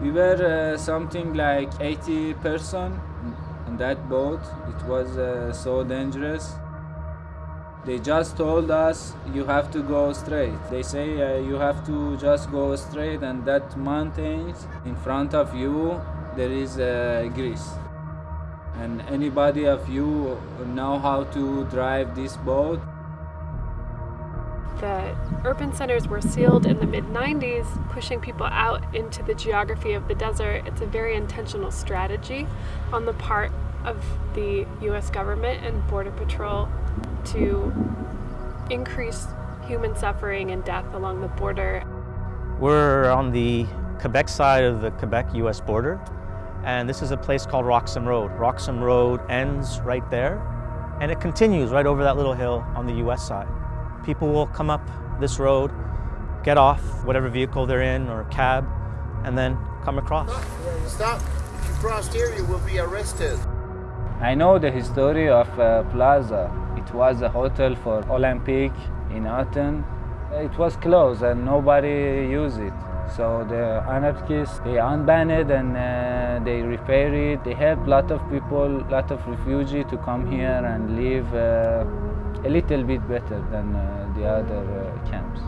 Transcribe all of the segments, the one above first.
We were uh, something like 80 person on that boat. It was uh, so dangerous. They just told us you have to go straight. They say uh, you have to just go straight and that mountains in front of you there is uh, Greece. And anybody of you know how to drive this boat? The urban centers were sealed in the mid 90s, pushing people out into the geography of the desert. It's a very intentional strategy on the part of the US government and Border Patrol to increase human suffering and death along the border. We're on the Quebec side of the Quebec-US border, and this is a place called Roxham Road. Roxham Road ends right there, and it continues right over that little hill on the US side. People will come up this road, get off whatever vehicle they're in or cab, and then come across. Stop. If you cross here, you will be arrested. I know the history of uh, Plaza. It was a hotel for Olympic in Athens. It was closed and nobody used it. So the anarchists, they unbanned it and uh, they repair it. They help a lot of people, a lot of refugees to come here and live uh, a little bit better than uh, the other uh, camps.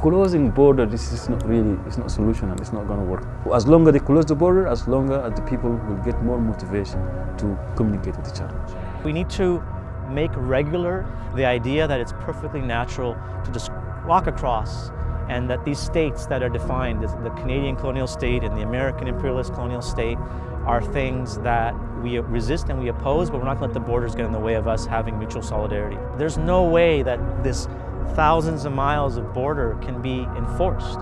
Closing border, this is not really, it's not a solution and it's not going to work. As long as they close the border, as long as the people will get more motivation to communicate with each other. We need to make regular the idea that it's perfectly natural to just walk across and that these states that are defined, the Canadian colonial state and the American imperialist colonial state, are things that we resist and we oppose, but we're not going to let the borders get in the way of us having mutual solidarity. There's no way that this thousands of miles of border can be enforced.